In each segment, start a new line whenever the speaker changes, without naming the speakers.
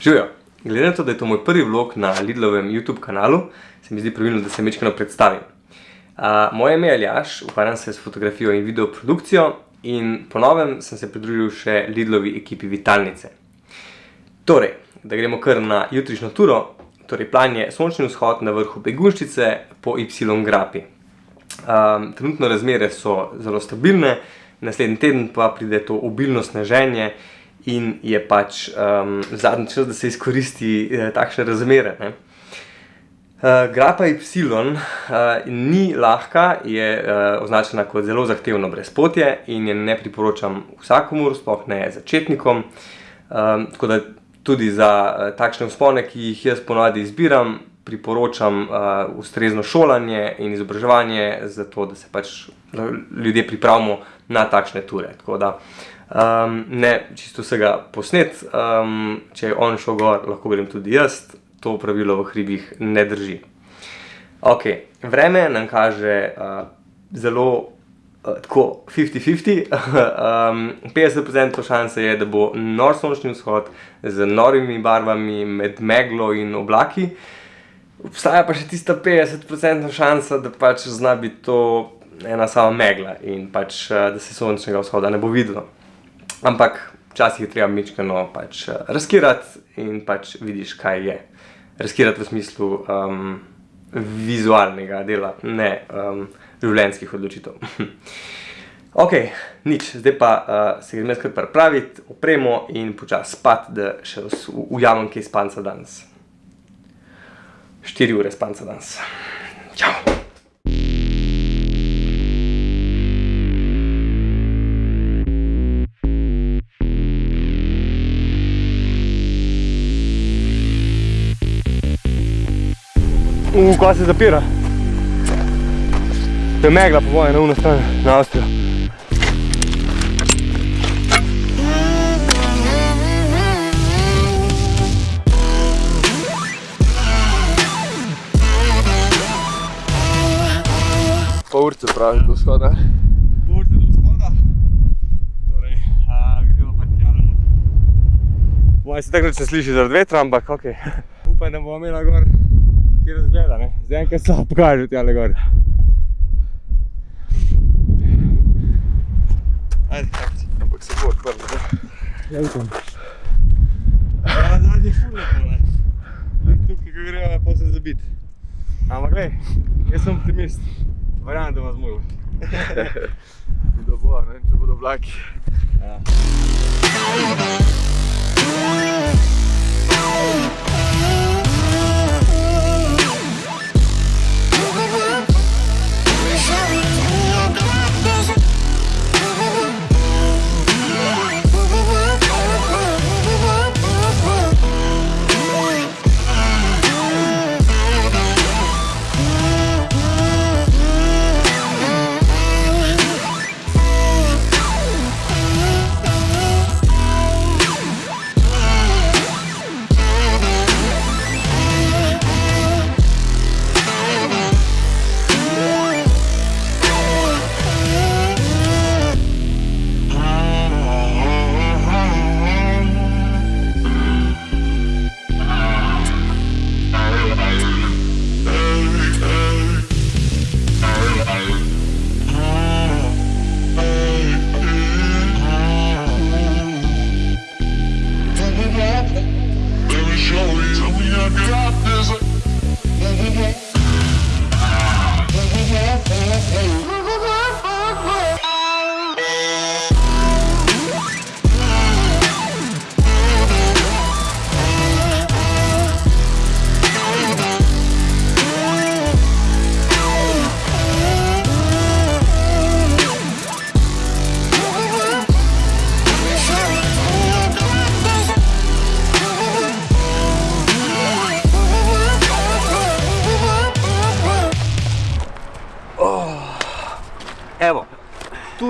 Živijo, glede na to, da je to moj prvi vlog na Lidlovem YouTube kanalu, se mi zdi pravilno, da se mečkano predstavim. moje ime je Aljaš, ukvarjam se s fotografijo in video produkcijo in po novem sem se pridružil še Lidlovi ekipi Vitalnice. Torej, da gremo kar na jutrišnjo turo, torej plan je sončni vzhod na vrhu Begunjščice po Y grapi. trenutno razmere so zelo stabilne, naslednji teden pa pride to obilno sneženje in je pač, zadnji čas, da se izkoristi, takšne razmere, ne. grapa Y, ni lahka, je, označena kot zelo zahtevno brezpotje in je ne priporočam vsakomur, sploh ne začetnikom. tako da tudi za, takšne vzpone, ki jih jaz po navadi izbiram, priporočam, ustrezno šolanje in izobraževanje, zato da se pač ljudje pripravimo na takšne ture, tako da, ne čisto vsega posneti, če je on šel gor, lahko grem tudi jaz, to pravilo v hribih ne drži. Okej, vreme nam kaže, zelo, tako fifty fifty, petdeset procentov šanse je, da bo nor sončni vzhod z norimi barvami med meglo in oblaki. Obstaja pa še tista petdesetprocentna šansa, da pač zna biti to ena sama megla in pač, da se sončnega vzhoda ne bo videlo. Ampak včasih je treba majčkeno pač, riskirati in pač vidiš, kaj je. Riskirati v smislu, vizualnega dela, ne, življenjskih odločitev. Okej, nič, zdaj pa, se grem jaz kar pripravit, opremo in počasi spat, da še ujamem kaj spanca danes. Štiri ure spanca danes. Čao. kaj se zapira? To je megla po moje na ono stran, na Avstrijo. Pol urice praviš do vzhoda? Pol urice do vzhoda. Torej, greva pa tja not. Po moje se nič ne sliši zaradi vetra, ampak okej. Upam, da bova imela gor kje razgleda, ne. Zaenkrat slabo kaže tjale gor. Ajde, ampak se bo odprlo, ne. Ja, upam. zadaj je ful lepo, ne. Tukaj, ko greva, pol se zabiti. Ampak glej, jaz sem optimist. Verjamem, da bova zmogla. Da bova, ne vem, če bodo oblaki. Ja. Evo,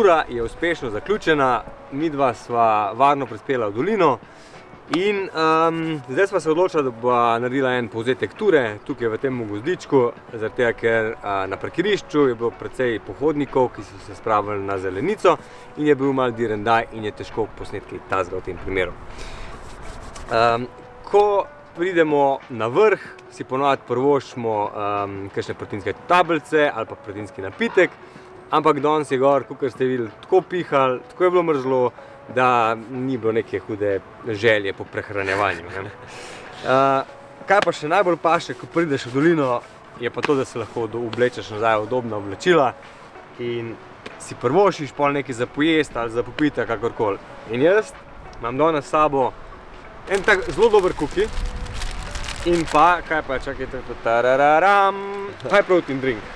tura je uspešno zaključena, midva sva varno prispela v dolino in, zdaj sva se odločila, da bova naredila en povzetek ture tukaj v tem gozdičku, zaradi tega, ker, na parkirišču je bilo precej pohodnikov, ki so se spravili na zelenico, in je bil malo dirndaj in je težko posneti kaj takega v tem primeru.
ko pridemo na vrh, si ponovadi prvošimo um, kakšne proteinske tablice ali pa proteinski napitek, ampak danes je gor, kot ste videli, tako pihal, tako je bilo mrzlo, da ni bilo neke hude želje po prehranjevanju. Ne? Uh, kaj pa še najbolj paše, ko prideš v dolino, je pa to, da se lahko oblečeš nazaj v udobna oblačila in si prvošiš pol nekaj za pojest ali za popiti, kakorkoli. In jaz imam danes s sabo en tak zelo dober kuki in pa, kaj pa, čakajte, tarararam, high protein drink.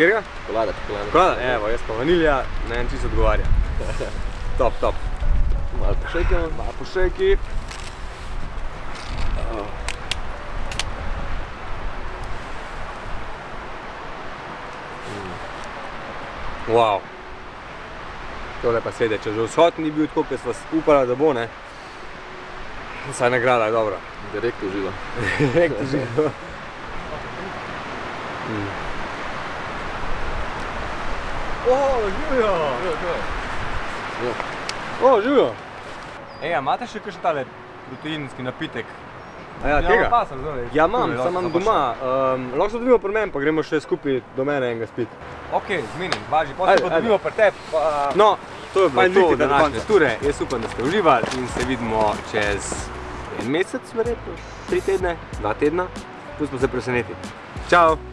Kjer ga?
Čokolada, čokolada.
Čokolada, evo, jaz pa vanilja, ne en čisto odgovarja. Top, top.
Malo pošejkamo.
Malo pošejki. Wow. Tole pa sede, če že vzhod ni bil tako, kot sva upala, da bo, ne. Saj nagrada je dobra.
Direkt v žilo.
Direkt v žilo. O, živijo! O, živijo! Ej, a imate še kakšen tale proteinski napitek? A ja, tega?
pa sem zdaj.
Ja, imam, sam imam doma. Um, lahko se dobimo pri meni, pa gremo še skupaj do mene enega spit.
Ok, zmenim, važi, se pa dobimo pri tebi. pa-
No, to je bilo to današnje
konca.
ture. Jaz upam, da ste uživali in se vidimo čez en mesec, verjetno, tri tedne, dva tedna. Pustimo se presenetiti. Čau!